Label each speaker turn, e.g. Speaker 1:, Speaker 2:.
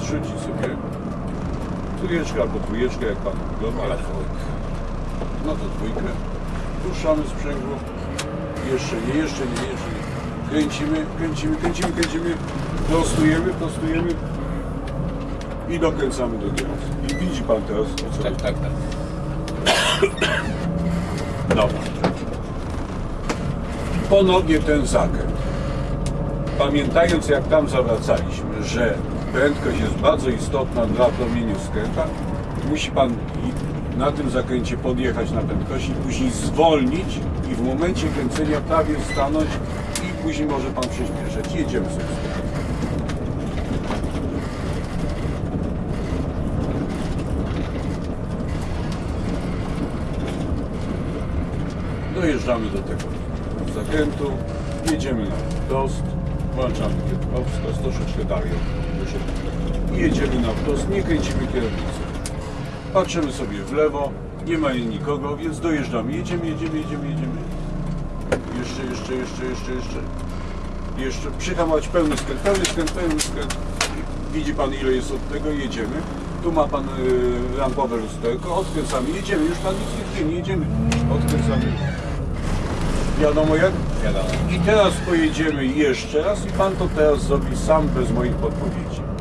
Speaker 1: zrzucić sobie trójeczkę albo trójeczkę, jak Pan wygląda. No to dwójkę. Puszczamy sprzęgło. Jeszcze nie, jeszcze nie, jeszcze nie. Kręcimy, kręcimy, kręcimy, kręcimy. Prostujemy, prostujemy. I dokręcamy do kierowcy. I widzi Pan teraz, o co
Speaker 2: Tak, tak, tak.
Speaker 1: Dobra. Ponownie ten zakręt. Pamiętając jak tam zawracaliśmy, że prędkość jest bardzo istotna dla promieniu skręta, musi Pan i- na tym zakręcie podjechać na prędkości, później zwolnić i w momencie kręcenia prawie stanąć i później może Pan przyspieszać. Jedziemy sobie. Dojeżdżamy do tego zakrętu, jedziemy na wprost, włączamy kierunkowskaz, troszeczkę dalej jedziemy na wprost, nie kręcimy kierownicy. Patrzymy sobie w lewo, nie ma nikogo, więc dojeżdżamy, jedziemy, jedziemy, jedziemy, jedziemy. Jeszcze, jeszcze, jeszcze, jeszcze, jeszcze. Jeszcze przyhamować pełny skręt, pełny skręt, pełny skręt. Widzi Pan ile jest od tego, jedziemy. Tu ma Pan y, rampowe lusterko, odkręcamy, jedziemy, już Pan nic nie jedziemy, odkręcamy. Wiadomo jak?
Speaker 2: Wiadomo.
Speaker 1: I teraz pojedziemy jeszcze raz i Pan to teraz zrobi sam bez moich podpowiedzi.